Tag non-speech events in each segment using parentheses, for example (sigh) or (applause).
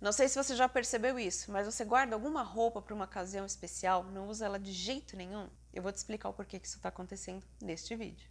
Não sei se você já percebeu isso, mas você guarda alguma roupa para uma ocasião especial, não usa ela de jeito nenhum? Eu vou te explicar o porquê que isso está acontecendo neste vídeo.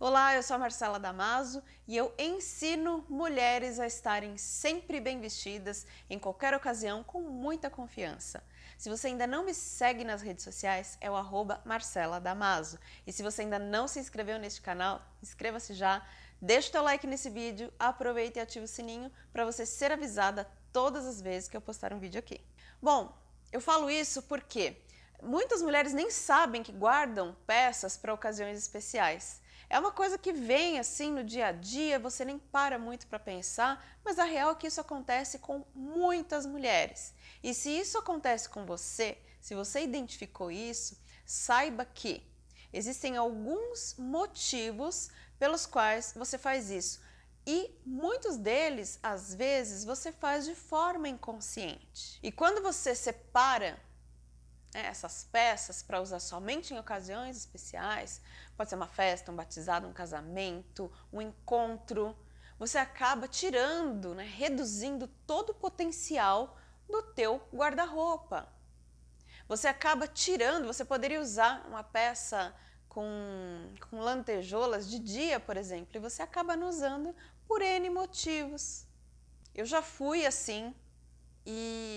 Olá, eu sou a Marcela Damaso e eu ensino mulheres a estarem sempre bem vestidas, em qualquer ocasião, com muita confiança. Se você ainda não me segue nas redes sociais, é o arroba Marcela Damaso. E se você ainda não se inscreveu neste canal, inscreva-se já, deixa o teu like nesse vídeo, aproveita e ativa o sininho para você ser avisada todas as vezes que eu postar um vídeo aqui. Bom, eu falo isso porque muitas mulheres nem sabem que guardam peças para ocasiões especiais. É uma coisa que vem assim no dia a dia, você nem para muito para pensar, mas a real é que isso acontece com muitas mulheres. E se isso acontece com você, se você identificou isso, saiba que existem alguns motivos pelos quais você faz isso. E muitos deles, às vezes, você faz de forma inconsciente. E quando você separa né, essas peças para usar somente em ocasiões especiais, pode ser uma festa, um batizado, um casamento, um encontro, você acaba tirando, né, reduzindo todo o potencial do teu guarda-roupa. Você acaba tirando, você poderia usar uma peça com, com lantejoulas de dia, por exemplo, e você acaba não usando por N motivos. Eu já fui assim e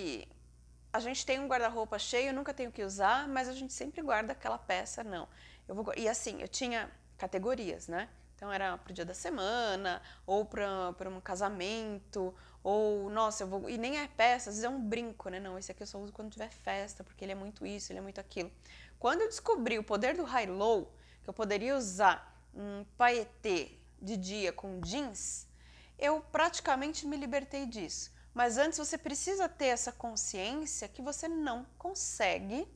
a gente tem um guarda-roupa cheio, nunca tenho que usar, mas a gente sempre guarda aquela peça, não. Eu vou, e assim, eu tinha categorias, né? Então era para o dia da semana, ou para um casamento, ou, nossa, eu vou... E nem é peça, às vezes é um brinco, né? Não, esse aqui eu só uso quando tiver festa, porque ele é muito isso, ele é muito aquilo. Quando eu descobri o poder do high-low, que eu poderia usar um paetê de dia com jeans, eu praticamente me libertei disso. Mas antes você precisa ter essa consciência que você não consegue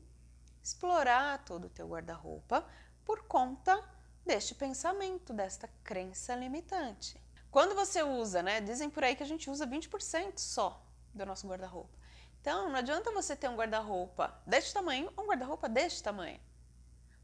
explorar todo o teu guarda-roupa por conta deste pensamento, desta crença limitante. Quando você usa, né, dizem por aí que a gente usa 20% só do nosso guarda-roupa. Então, não adianta você ter um guarda-roupa deste tamanho ou um guarda-roupa deste tamanho.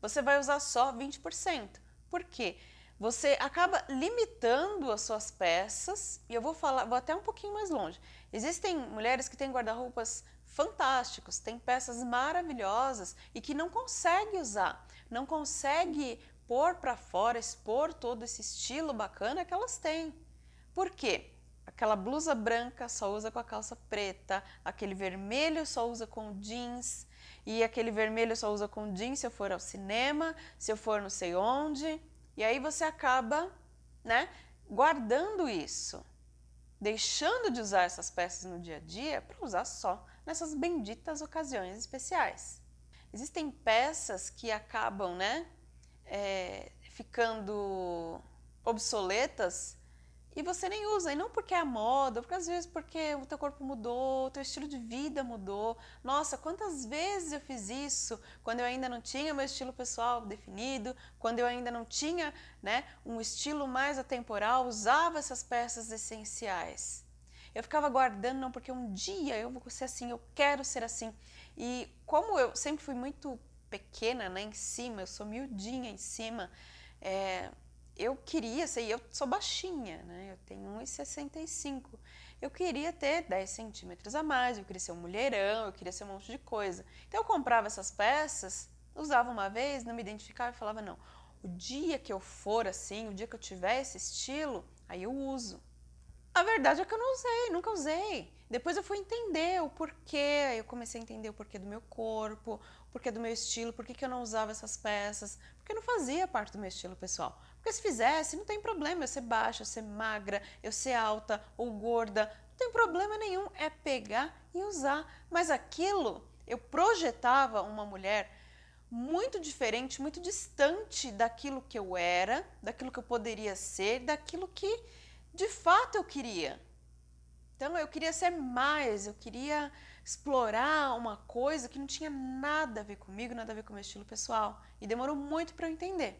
Você vai usar só 20%. Por quê? Você acaba limitando as suas peças, e eu vou falar, vou até um pouquinho mais longe. Existem mulheres que têm guarda-roupas fantásticos, têm peças maravilhosas e que não consegue usar, não consegue pôr para fora, expor todo esse estilo bacana que elas têm. Por quê? Aquela blusa branca só usa com a calça preta, aquele vermelho só usa com jeans, e aquele vermelho só usa com jeans se eu for ao cinema, se eu for não sei onde. E aí você acaba né, guardando isso, deixando de usar essas peças no dia a dia para usar só nessas benditas ocasiões especiais. Existem peças que acabam né, é, ficando obsoletas e você nem usa, e não porque é a moda, porque às vezes porque o teu corpo mudou, o teu estilo de vida mudou. Nossa, quantas vezes eu fiz isso quando eu ainda não tinha meu estilo pessoal definido, quando eu ainda não tinha né, um estilo mais atemporal, usava essas peças essenciais. Eu ficava guardando, não, porque um dia eu vou ser assim, eu quero ser assim. E como eu sempre fui muito pequena né, em cima, eu sou miudinha em cima, é, eu queria ser, eu sou baixinha, né? eu tenho 1,65, eu queria ter 10 centímetros a mais, eu queria ser um mulherão, eu queria ser um monte de coisa. Então eu comprava essas peças, usava uma vez, não me identificava e falava, não, o dia que eu for assim, o dia que eu tiver esse estilo, aí eu uso. A verdade é que eu não usei, nunca usei. Depois eu fui entender o porquê, eu comecei a entender o porquê do meu corpo, o porquê do meu estilo, por que eu não usava essas peças, porque não fazia parte do meu estilo pessoal. Porque se fizesse, não tem problema eu ser baixa, eu ser magra, eu ser alta ou gorda, não tem problema nenhum, é pegar e usar. Mas aquilo, eu projetava uma mulher muito diferente, muito distante daquilo que eu era, daquilo que eu poderia ser, daquilo que de fato eu queria. Então eu queria ser mais, eu queria explorar uma coisa que não tinha nada a ver comigo, nada a ver com o meu estilo pessoal. E demorou muito para eu entender.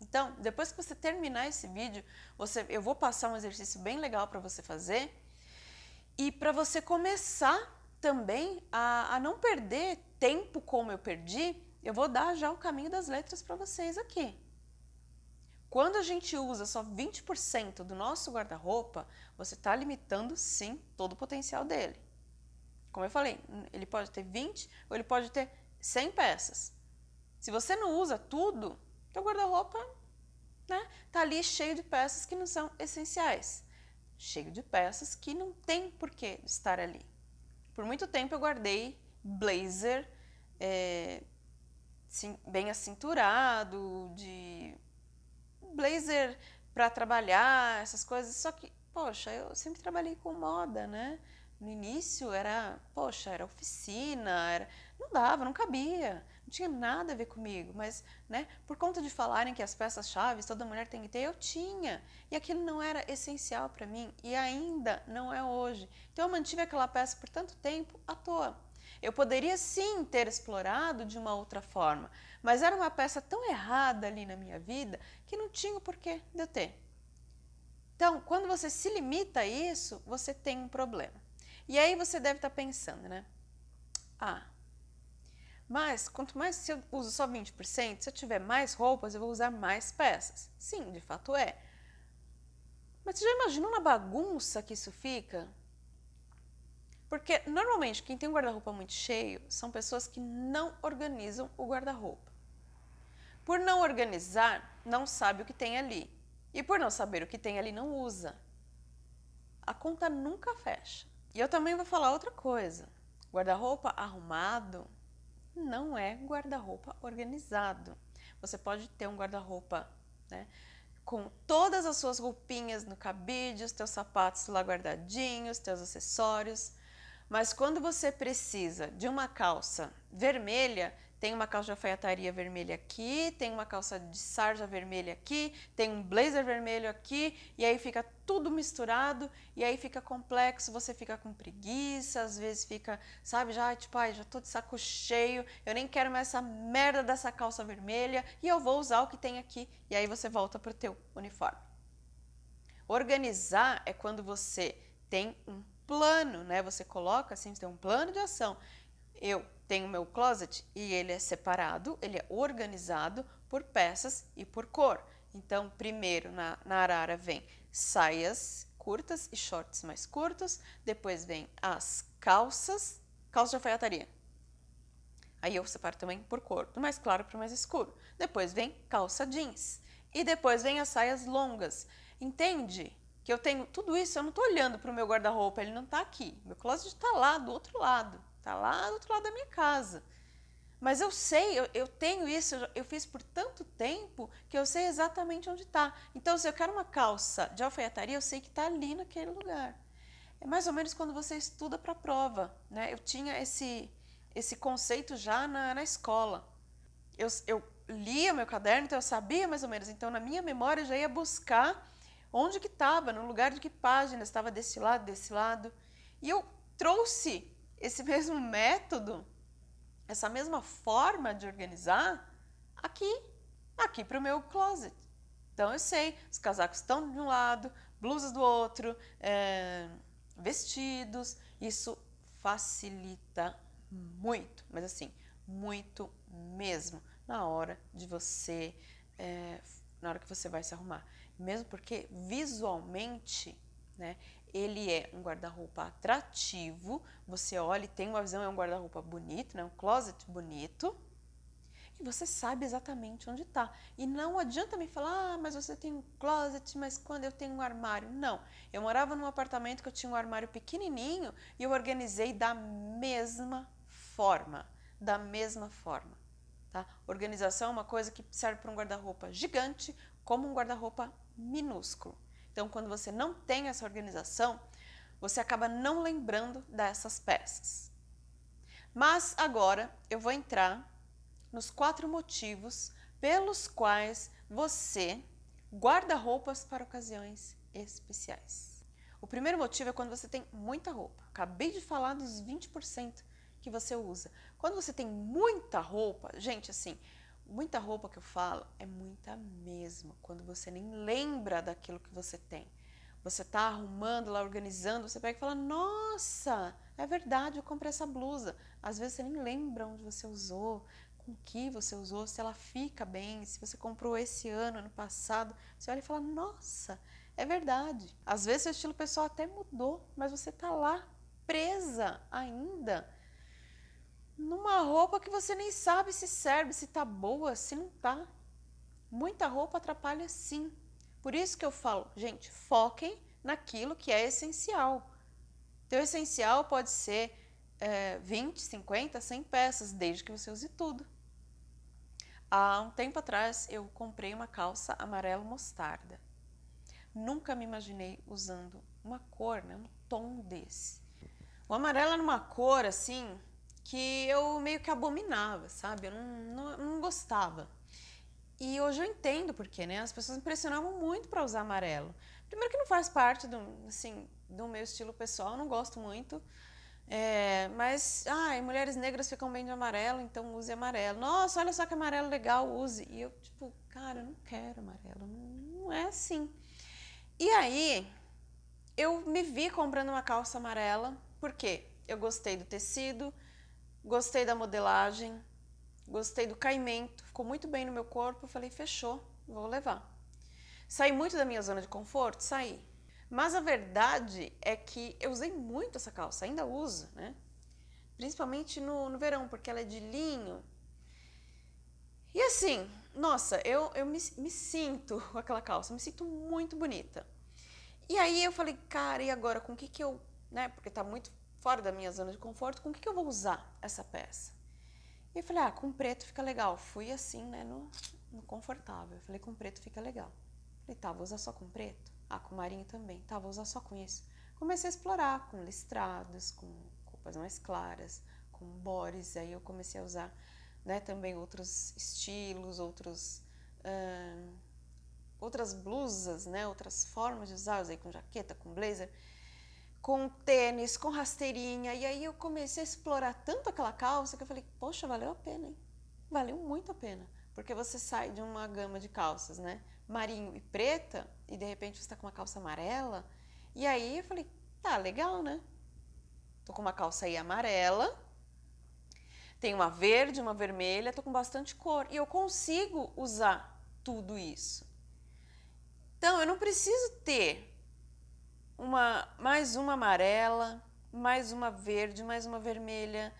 Então, depois que você terminar esse vídeo, você, eu vou passar um exercício bem legal para você fazer e para você começar também a, a não perder tempo como eu perdi, eu vou dar já o caminho das letras para vocês aqui. quando a gente usa só 20% do nosso guarda-roupa, você está limitando sim todo o potencial dele. Como eu falei, ele pode ter 20 ou ele pode ter 100 peças. Se você não usa tudo, teu guarda-roupa né, tá ali cheio de peças que não são essenciais, cheio de peças que não tem porquê estar ali. Por muito tempo eu guardei blazer é, sim, bem acinturado, de blazer para trabalhar, essas coisas, só que, poxa, eu sempre trabalhei com moda, né? No início era, poxa, era oficina, era, não dava, não cabia não tinha nada a ver comigo, mas né, por conta de falarem que as peças-chave toda mulher tem que ter, eu tinha. E aquilo não era essencial para mim e ainda não é hoje. Então eu mantive aquela peça por tanto tempo à toa. Eu poderia sim ter explorado de uma outra forma, mas era uma peça tão errada ali na minha vida que não tinha o porquê de eu ter. Então, quando você se limita a isso, você tem um problema. E aí você deve estar pensando, né? Ah, mas, quanto mais se eu uso só 20%, se eu tiver mais roupas, eu vou usar mais peças. Sim, de fato é. Mas você já imaginou na bagunça que isso fica? Porque, normalmente, quem tem um guarda-roupa muito cheio são pessoas que não organizam o guarda-roupa. Por não organizar, não sabe o que tem ali. E por não saber o que tem ali, não usa. A conta nunca fecha. E eu também vou falar outra coisa. Guarda-roupa arrumado não é guarda-roupa organizado. Você pode ter um guarda-roupa né, com todas as suas roupinhas no cabide, os teus sapatos lá guardadinhos, teus acessórios, mas quando você precisa de uma calça vermelha, tem uma calça de alfaiataria vermelha aqui, tem uma calça de sarja vermelha aqui, tem um blazer vermelho aqui, e aí fica tudo misturado, e aí fica complexo, você fica com preguiça, às vezes fica, sabe, já tipo, ai, já tô de saco cheio, eu nem quero mais essa merda dessa calça vermelha, e eu vou usar o que tem aqui, e aí você volta pro teu uniforme. Organizar é quando você tem um plano, né? Você coloca assim, você tem um plano de ação. Eu tenho meu closet e ele é separado, ele é organizado por peças e por cor. Então, primeiro na, na arara vem saias curtas e shorts mais curtos, depois vem as calças, calça de alfaiataria. Aí eu separo também por cor, do mais claro para o mais escuro. Depois vem calça jeans. E depois vem as saias longas. Entende? Que eu tenho tudo isso, eu não estou olhando para o meu guarda-roupa, ele não está aqui. Meu closet está lá, do outro lado. Está lá do outro lado da minha casa. Mas eu sei, eu, eu tenho isso, eu, eu, fiz por tanto tempo que eu sei exatamente onde está. Então, se eu quero uma calça de alfaiataria, eu sei que está ali naquele lugar. É mais ou menos quando você estuda para a prova. Né? Eu tinha esse, esse conceito já na, na escola. Eu, eu lia meu caderno, então eu sabia mais ou menos. Então, na minha memória, eu já ia buscar onde que estava, no lugar de que página, estava desse lado, desse lado. E eu trouxe esse mesmo método, essa mesma forma de organizar aqui, aqui para o meu closet. Então eu sei, os casacos estão de um lado, blusas do outro, é, vestidos, isso facilita muito, mas assim, muito mesmo, na hora de você, é, na hora que você vai se arrumar. Mesmo porque visualmente, né, ele é um guarda-roupa atrativo, você olha e tem uma visão, é um guarda-roupa bonito, né? um closet bonito, e você sabe exatamente onde está. E não adianta me falar, ah, mas você tem um closet, mas quando eu tenho um armário? Não, eu morava num apartamento que eu tinha um armário pequenininho e eu organizei da mesma forma, da mesma forma. Tá? Organização é uma coisa que serve para um guarda-roupa gigante como um guarda-roupa minúsculo. Então, quando você não tem essa organização, você acaba não lembrando dessas peças. Mas agora eu vou entrar nos quatro motivos pelos quais você guarda roupas para ocasiões especiais. O primeiro motivo é quando você tem muita roupa. Acabei de falar dos 20% que você usa. Quando você tem muita roupa, gente, assim, Muita roupa que eu falo é muita mesmo, quando você nem lembra daquilo que você tem. Você está arrumando lá, organizando, você pega e fala, nossa, é verdade, eu comprei essa blusa. Às vezes você nem lembra onde você usou, com que você usou, se ela fica bem, se você comprou esse ano, ano passado, você olha e fala, nossa, é verdade. Às vezes seu estilo pessoal até mudou, mas você tá lá presa ainda numa roupa que você nem sabe se serve, se tá boa, se não tá. Muita roupa atrapalha sim. Por isso que eu falo, gente, foquem naquilo que é essencial. Teu essencial pode ser é, 20, 50, 100 peças, desde que você use tudo. Há um tempo atrás eu comprei uma calça amarelo mostarda. Nunca me imaginei usando uma cor, né, um tom desse. O amarelo era uma cor assim que eu meio que abominava, sabe? Eu não, não, não gostava. E hoje eu entendo porque, né? As pessoas me impressionavam muito para usar amarelo. Primeiro que não faz parte do, assim, do meu estilo pessoal, não gosto muito. É, mas, ai, mulheres negras ficam bem de amarelo, então use amarelo. Nossa, olha só que amarelo legal, use. E eu, tipo, cara, eu não quero amarelo, não, não é assim. E aí, eu me vi comprando uma calça amarela, porque eu gostei do tecido, gostei da modelagem, gostei do caimento, ficou muito bem no meu corpo, falei, fechou, vou levar. Saí muito da minha zona de conforto? Saí. Mas a verdade é que eu usei muito essa calça, ainda uso, né? Principalmente no, no verão, porque ela é de linho. E assim, nossa, eu, eu me, me sinto (laughs) com aquela calça, me sinto muito bonita. E aí eu falei, cara, e agora com o que que eu, né? Porque tá muito fora da minha zona de conforto, com o que que eu vou usar essa peça? E eu falei, ah, com preto fica legal. Fui assim, né, no, no confortável. Eu falei, com preto fica legal. Falei, tá, vou usar só com preto? Ah, com marinho também. Tá, vou usar só com isso. Comecei a explorar com listradas, com roupas mais claras, com bores. Aí eu comecei a usar né, também outros estilos, outros, outras blusas, né, outras formas de usar. Usei com jaqueta, com blazer, com tênis, com rasteirinha. E aí eu comecei a explorar tanto aquela calça que eu falei, poxa, valeu a pena, hein? Valeu muito a pena. Porque você sai de uma gama de calças, né? Marinho e preta, e de repente você está com uma calça amarela. E aí eu falei, tá legal, né? Tô com uma calça aí amarela, tem uma verde, uma vermelha, tô com bastante cor. E eu consigo usar tudo isso. Então, eu não preciso ter uma, mais uma amarela, mais uma verde, mais uma vermelha,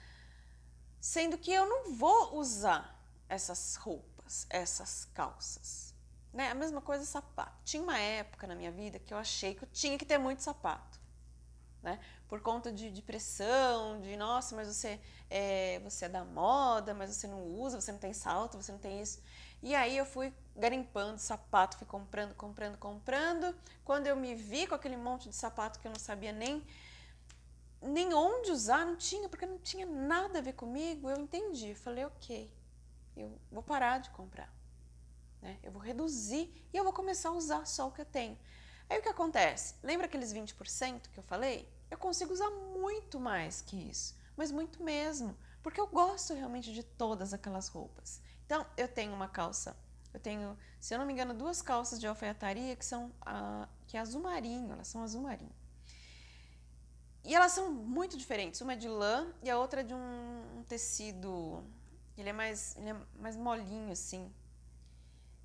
sendo que eu não vou usar essas roupas, essas calças. Né? A mesma coisa sapato. Tinha uma época na minha vida que eu achei que eu tinha que ter muito sapato. Né? Por conta de, de pressão, de nossa, mas você é, você é da moda, mas você não usa, você não tem salto, você não tem isso. E aí eu fui garimpando sapato, fui comprando, comprando, comprando. Quando eu me vi com aquele monte de sapato que eu não sabia nem nem onde usar, não tinha, porque não tinha nada a ver comigo, eu entendi. Falei, ok, eu vou parar de comprar. Né? Eu vou reduzir e eu vou começar a usar só o que eu tenho. Aí o que acontece? Lembra aqueles 20% que eu falei? Eu consigo usar muito mais que isso, mas muito mesmo, porque eu gosto realmente de todas aquelas roupas. Então, eu tenho uma calça, eu tenho, se eu não me engano, duas calças de alfaiataria que são que é azul marinho, elas são azul marinho. E elas são muito diferentes, uma é de lã e a outra é de um, um tecido, ele é mais, ele é mais molinho assim,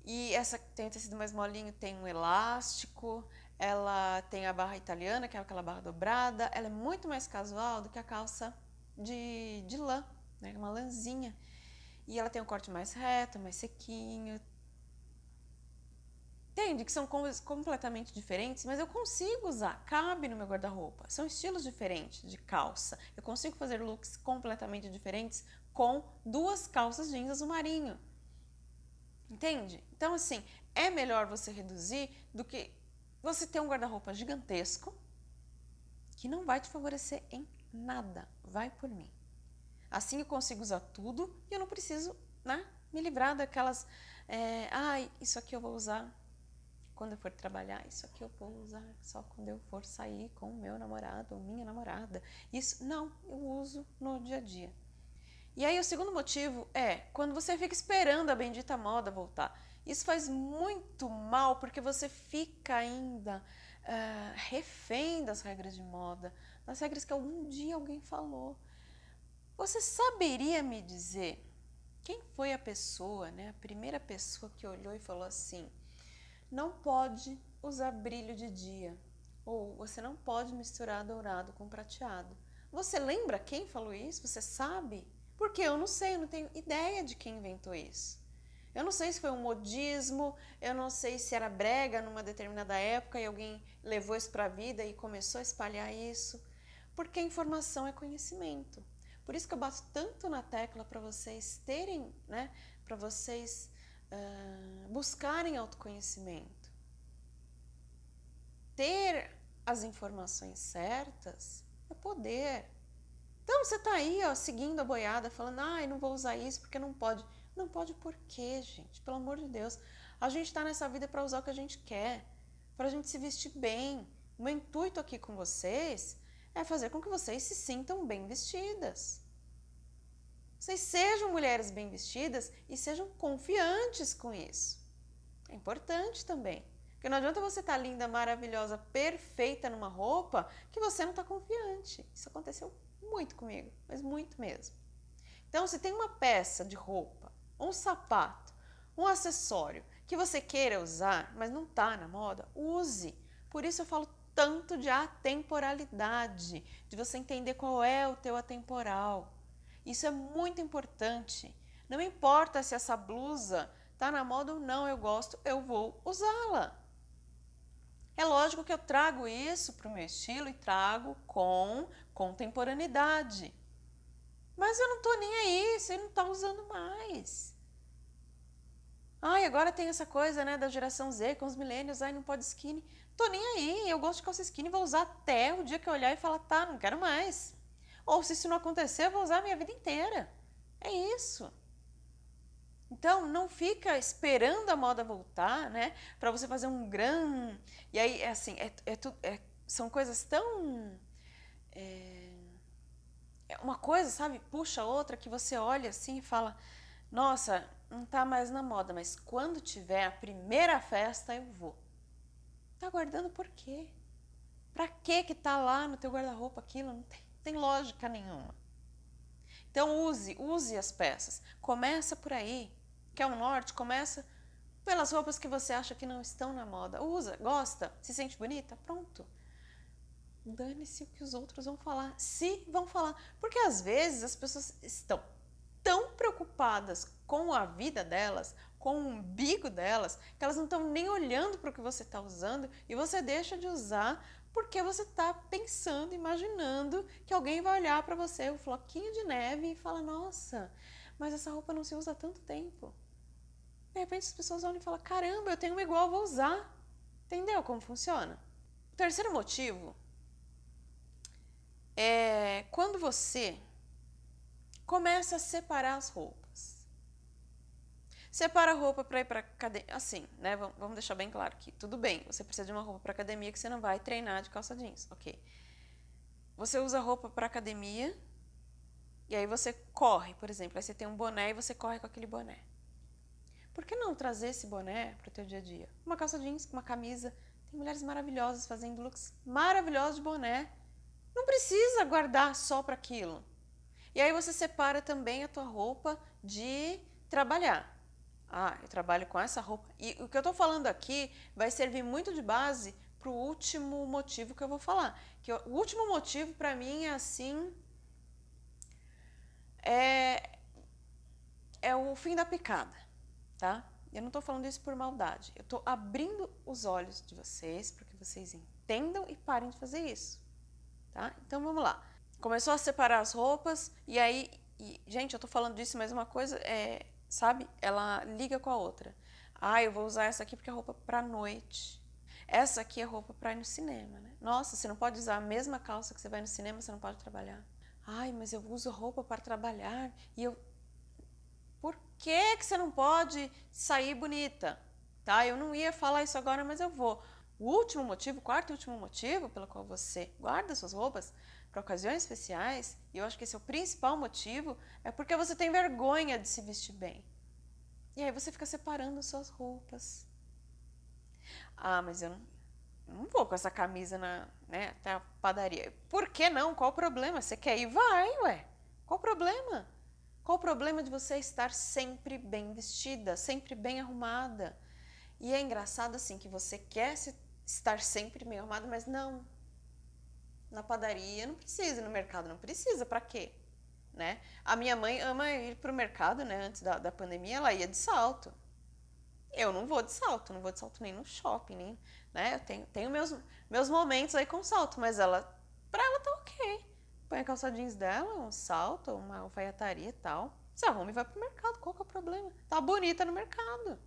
e essa tem o tecido mais molinho tem um elástico, ela tem a barra italiana, que é aquela barra dobrada, ela é muito mais casual do que a calça de, de lã, né? uma lãzinha. E ela tem um corte mais reto, mais sequinho. Entende que são completamente diferentes, mas eu consigo usar, cabe no meu guarda-roupa. São estilos diferentes de calça. Eu consigo fazer looks completamente diferentes com duas calças jeans azul marinho. Entende? Então, assim, é melhor você reduzir do que você ter um guarda-roupa gigantesco que não vai te favorecer em nada. Vai por mim. Assim eu consigo usar tudo e eu não preciso né, me livrar daquelas... É, ah, isso aqui eu vou usar quando eu for trabalhar, isso aqui eu vou usar só quando eu for sair com o meu namorado ou minha namorada. Isso, não, eu uso no dia a dia. E aí o segundo motivo é quando você fica esperando a bendita moda voltar. Isso faz muito mal porque você fica ainda uh, refém das regras de moda, das regras que algum dia alguém falou. Você saberia me dizer Quem foi a pessoa, né, a primeira pessoa que olhou e falou assim: não pode usar brilho de dia, ou você não pode misturar dourado com prateado. Você lembra quem falou isso? Você sabe? Porque eu não sei, eu não tenho ideia de quem inventou isso. Eu não sei se foi um modismo, eu não sei se era brega numa determinada época e alguém levou isso para a vida e começou a espalhar isso. Porque informação é conhecimento. Por isso que eu bato tanto na tecla para vocês terem, né, para vocês uh, buscarem autoconhecimento. Ter as informações certas é poder. Então você está aí, ó, seguindo a boiada, falando, ai, não vou usar isso porque não pode. Não pode por quê, gente? Pelo amor de Deus. A gente está nessa vida para usar o que a gente quer, para a gente se vestir bem. O meu intuito aqui com vocês é fazer com que vocês se sintam bem vestidas. Vocês sejam mulheres bem vestidas e sejam confiantes com isso. É importante também. Porque não adianta você estar tá linda, maravilhosa, perfeita numa roupa que você não está confiante. Isso aconteceu muito comigo, mas muito mesmo. Então, se tem uma peça de roupa um sapato, um acessório que você queira usar, mas não está na moda, use. Por isso eu falo tanto de atemporalidade, de você entender qual é o teu atemporal. Isso é muito importante. Não importa se essa blusa está na moda ou não, eu gosto, eu vou usá-la. É lógico que eu trago isso para o meu estilo e trago com contemporaneidade. Mas eu não estou nem aí, você não está usando mais. Ai, agora tem essa coisa né, da geração Z com os milênios, ai, não pode skinny. Tô nem aí, eu gosto de calça skinny, vou usar até o dia que eu olhar e falar, tá, não quero mais. Ou se isso não acontecer, eu vou usar a minha vida inteira. É isso. Então, não fica esperando a moda voltar, né? Para você fazer um gran... E aí, é assim, é, é, é são coisas tão... É, é uma coisa, sabe, puxa outra que você olha assim e fala, nossa, não tá mais na moda, mas quando tiver a primeira festa eu vou. Tá guardando por quê? Pra que que tá lá no teu guarda-roupa aquilo? Não tem, tem lógica nenhuma. Então use, use as peças. Começa por aí. Quer um norte? Começa pelas roupas que você acha que não estão na moda. Usa, gosta, se sente bonita, pronto dane-se o que os outros vão falar, se vão falar. Porque às vezes as pessoas estão tão preocupadas com a vida delas, com o umbigo delas, que elas não estão nem olhando para o que você está usando e você deixa de usar porque você está pensando, imaginando que alguém vai olhar para você, o um floquinho de neve, e fala: Nossa, mas essa roupa não se usa há tanto tempo. De repente as pessoas olham e falam: Caramba, eu tenho uma igual, vou usar. Entendeu como funciona? O terceiro motivo é quando você começa a separar as roupas. Separa a roupa para ir para academia, assim, né? Vamos deixar bem claro que tudo bem, você precisa de uma roupa para academia que você não vai treinar de calça jeans, ok? Você usa roupa para academia e aí você corre, por exemplo, aí você tem um boné e você corre com aquele boné. Por que não trazer esse boné para o teu dia a dia? Uma calça jeans, uma camisa. Tem mulheres maravilhosas fazendo looks maravilhosos de boné não precisa guardar só para aquilo. E aí você separa também a tua roupa de trabalhar. Ah, eu trabalho com essa roupa. E o que eu estou falando aqui vai servir muito de base para o último motivo que eu vou falar. Que o último motivo para mim é assim... É, é o fim da picada, tá? Eu não estou falando isso por maldade. Eu estou abrindo os olhos de vocês para que vocês entendam e parem de fazer isso tá? Então vamos lá. Começou a separar as roupas e aí, e, gente, eu tô falando disso, mas uma coisa é, sabe? Ela liga com a outra. Ah, eu vou usar essa aqui porque é roupa pra noite. Essa aqui é roupa pra ir no cinema, né? Nossa, você não pode usar a mesma calça que você vai no cinema, você não pode trabalhar. Ai, mas eu uso roupa para trabalhar e eu... Por que, que você não pode sair bonita? Tá? Eu não ia falar isso agora, mas eu vou. O último motivo, o quarto e último motivo pelo qual você guarda suas roupas para ocasiões especiais, e eu acho que esse é o principal motivo, é porque você tem vergonha de se vestir bem. E aí você fica separando suas roupas. Ah, mas eu não, não vou com essa camisa na, né, até a padaria. Por que não? Qual o problema? Você quer ir? Vai, ué. Qual o problema? Qual o problema de você estar sempre bem vestida, sempre bem arrumada? E é engraçado assim que você quer estar sempre bem arrumada, mas não. Na padaria não precisa, no mercado não precisa, para quê? Né? A minha mãe ama ir para o mercado, né? Antes da, da pandemia, ela ia de salto. Eu não vou de salto, não vou de salto nem no shopping, nem, né? Eu tenho, tenho meus, meus momentos aí com salto, mas ela, pra ela tá ok põe a calça jeans dela, um salto, uma alfaiataria e tal, se arruma e vai pro mercado. Qual que é o problema? Tá bonita no mercado.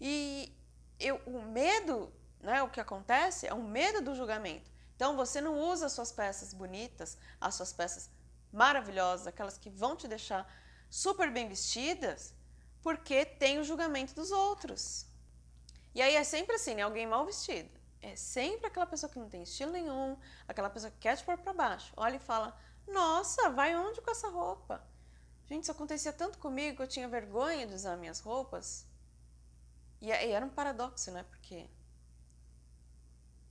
E eu, o medo, né, o que acontece é o medo do julgamento. Então você não usa as suas peças bonitas, as suas peças maravilhosas, aquelas que vão te deixar super bem vestidas, porque tem o julgamento dos outros. E aí é sempre assim, né? Alguém mal vestido é sempre aquela pessoa que não tem estilo nenhum, aquela pessoa que quer te pôr para baixo. Olha e fala, nossa, vai onde com essa roupa? Gente, isso acontecia tanto comigo que eu tinha vergonha de usar minhas roupas. E, e era um paradoxo, né? Porque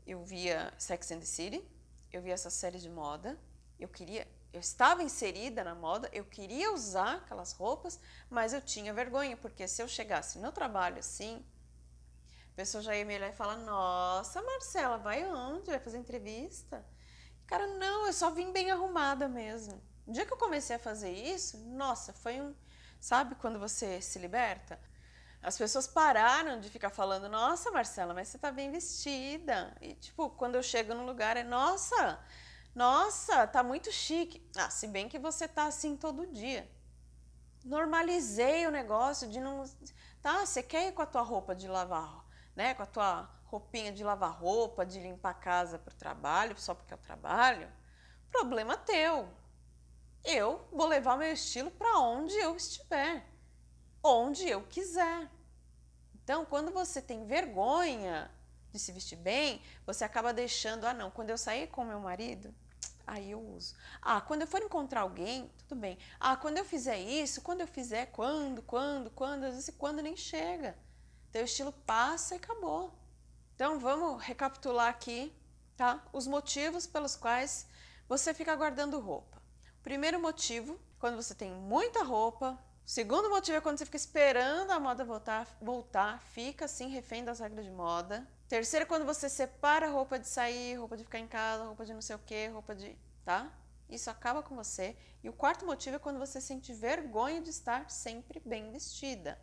eu via Sex and the City, eu via essa série de moda, eu queria, eu estava inserida na moda, eu queria usar aquelas roupas, mas eu tinha vergonha, porque se eu chegasse no trabalho assim, a pessoa já ia me olhar e falar, nossa, Marcela, vai onde? Vai fazer entrevista? Cara, não, eu só vim bem arrumada mesmo. No dia que eu comecei a fazer isso, nossa, foi um... Sabe quando você se liberta? As pessoas pararam de ficar falando, nossa, Marcela, mas você tá bem vestida. E, tipo, quando eu chego no lugar, é, nossa, nossa, tá muito chique. Ah, se bem que você tá assim todo dia. Normalizei o negócio de não... Tá, você quer ir com a tua roupa de lavar né, com a tua roupinha de lavar roupa, de limpar a casa para o trabalho, só porque é o trabalho, problema teu. Eu vou levar meu estilo para onde eu estiver, onde eu quiser. Então, quando você tem vergonha de se vestir bem, você acaba deixando, ah não, quando eu sair com meu marido, aí eu uso. Ah, quando eu for encontrar alguém, tudo bem. Ah, quando eu fizer isso, quando eu fizer, quando, quando, quando, às vezes quando nem chega. Teu estilo passa e acabou. Então vamos recapitular aqui, tá? Os motivos pelos quais você fica guardando roupa. Primeiro motivo, quando você tem muita roupa. Segundo motivo é quando você fica esperando a moda voltar, voltar fica assim refém das regras de moda. Terceiro, quando você separa roupa de sair, roupa de ficar em casa, roupa de não sei o que, roupa de... tá? Isso acaba com você. E o quarto motivo é quando você sente vergonha de estar sempre bem vestida.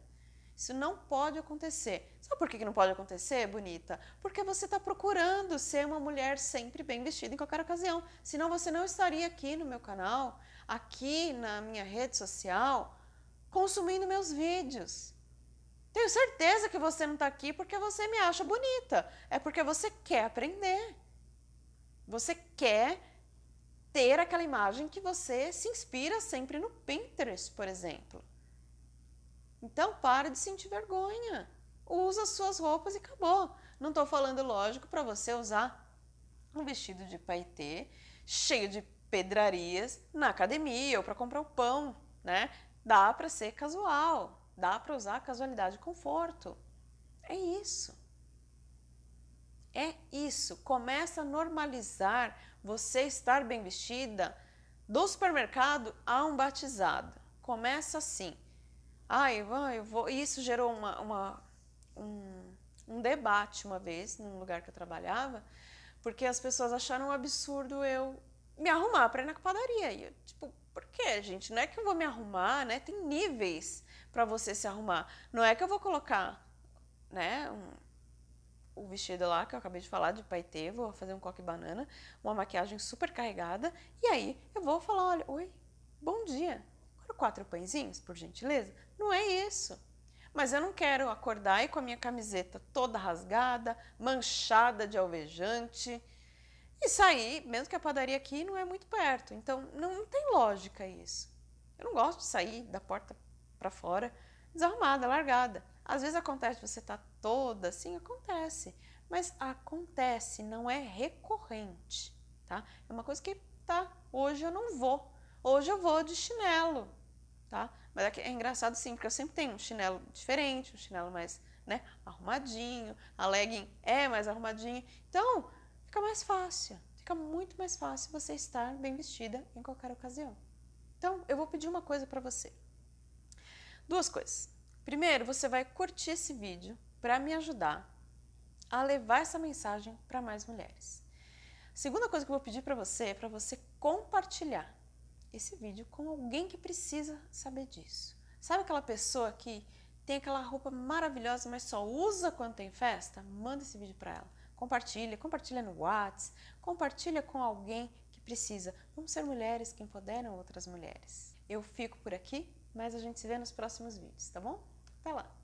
Isso não pode acontecer. Sabe por que não pode acontecer, bonita? Porque você está procurando ser uma mulher sempre bem vestida em qualquer ocasião. Senão você não estaria aqui no meu canal, aqui na minha rede social, consumindo meus vídeos. Tenho certeza que você não está aqui porque você me acha bonita. É porque você quer aprender. Você quer ter aquela imagem que você se inspira sempre no Pinterest, por exemplo. Então, para de sentir vergonha. Usa as suas roupas e acabou. Não estou falando, lógico, para você usar um vestido de paetê cheio de pedrarias na academia ou para comprar o pão, né? Dá para ser casual, dá para usar casualidade e conforto. É isso. É isso. Começa a normalizar você estar bem vestida do supermercado a um batizado. Começa assim. Ai, eu vou. Isso gerou uma, uma um, um, debate uma vez, num lugar que eu trabalhava, porque as pessoas acharam um absurdo eu me arrumar para ir na padaria. E eu, tipo, por quê, gente? Não é que eu vou me arrumar, né? Tem níveis para você se arrumar. Não é que eu vou colocar, né, um, o vestido lá que eu acabei de falar de paetê, vou fazer um coque banana, uma maquiagem super carregada, e aí eu vou falar, olha, oi, bom dia, quatro pãezinhos, por gentileza? Não é isso. Mas eu não quero acordar e com a minha camiseta toda rasgada, manchada de alvejante e sair, mesmo que a padaria aqui não é muito perto. Então, não, não tem lógica isso. Eu não gosto de sair da porta para fora desarrumada, largada. Às vezes acontece, você tá toda assim, acontece. Mas acontece, não é recorrente, tá? É uma coisa que, tá, hoje eu não vou. Hoje eu vou de chinelo, tá? Mas é, é engraçado sim, porque eu sempre tenho um chinelo diferente, um chinelo mais né, arrumadinho, a legging é mais arrumadinha. Então, fica mais fácil, fica muito mais fácil você estar bem vestida em qualquer ocasião. Então, eu vou pedir uma coisa para você. Duas coisas. Primeiro, você vai curtir esse vídeo para me ajudar a levar essa mensagem para mais mulheres. Segunda coisa que eu vou pedir para você é para você compartilhar esse vídeo com alguém que precisa saber disso. Sabe aquela pessoa que tem aquela roupa maravilhosa, mas só usa quando tem festa? Manda esse vídeo para ela. Compartilha, compartilha no WhatsApp, compartilha com alguém que precisa. Vamos ser mulheres que empoderam outras mulheres. Eu fico por aqui, mas a gente se vê nos próximos vídeos, tá bom? Até lá!